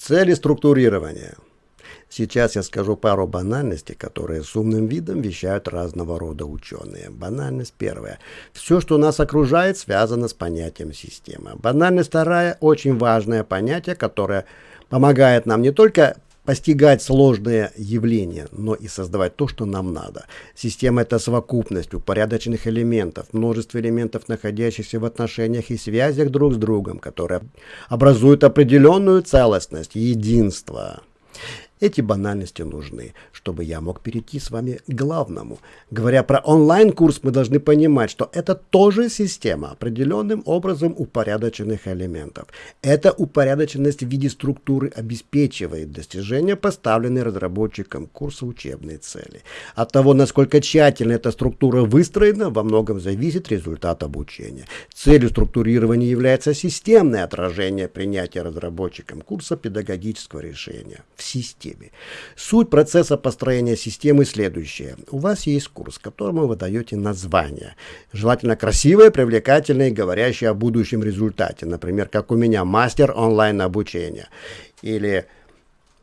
Цели структурирования. Сейчас я скажу пару банальностей, которые с умным видом вещают разного рода ученые. Банальность первая. Все, что нас окружает, связано с понятием системы. Банальность вторая. Очень важное понятие, которое помогает нам не только постигать сложные явления, но и создавать то, что нам надо. Система – это совокупность упорядоченных элементов, множество элементов, находящихся в отношениях и связях друг с другом, которые образуют определенную целостность, единство. Эти банальности нужны, чтобы я мог перейти с вами к главному. Говоря про онлайн-курс, мы должны понимать, что это тоже система определенным образом упорядоченных элементов. Эта упорядоченность в виде структуры обеспечивает достижение поставленной разработчиком курса учебной цели. От того, насколько тщательно эта структура выстроена, во многом зависит результат обучения. Целью структурирования является системное отражение принятия разработчиком курса педагогического решения в системе системе. Суть процесса построения системы следующая. У вас есть курс, которому вы даете название. Желательно красивое, привлекательное и говорящее о будущем результате. Например, как у меня мастер онлайн обучения. Или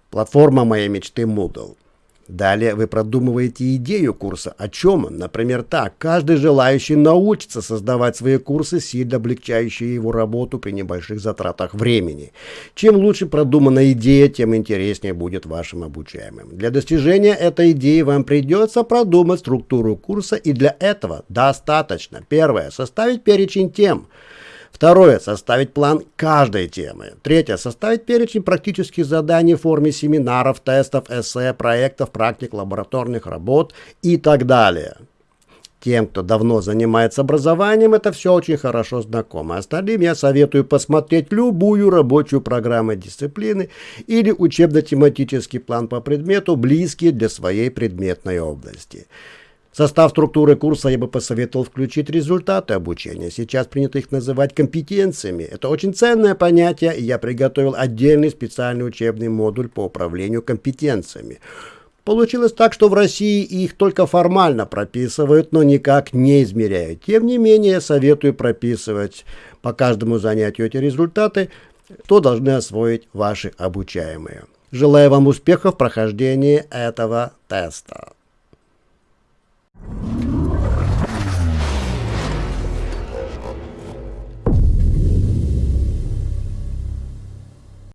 платформа моей мечты Moodle. Далее вы продумываете идею курса. О чем он? Например, так. Каждый желающий научится создавать свои курсы, сильно облегчающие его работу при небольших затратах времени. Чем лучше продумана идея, тем интереснее будет вашим обучаемым. Для достижения этой идеи вам придется продумать структуру курса, и для этого достаточно. Первое. Составить перечень тем. Второе. Составить план каждой темы. Третье. Составить перечень практических заданий в форме семинаров, тестов, эссе, проектов, практик, лабораторных работ и так далее. Тем, кто давно занимается образованием, это все очень хорошо знакомо. Остальным я советую посмотреть любую рабочую программу дисциплины или учебно-тематический план по предмету, близкий для своей предметной области состав структуры курса я бы посоветовал включить результаты обучения. Сейчас принято их называть компетенциями. Это очень ценное понятие, и я приготовил отдельный специальный учебный модуль по управлению компетенциями. Получилось так, что в России их только формально прописывают, но никак не измеряют. Тем не менее, советую прописывать по каждому занятию эти результаты, что должны освоить ваши обучаемые. Желаю вам успехов в прохождении этого теста.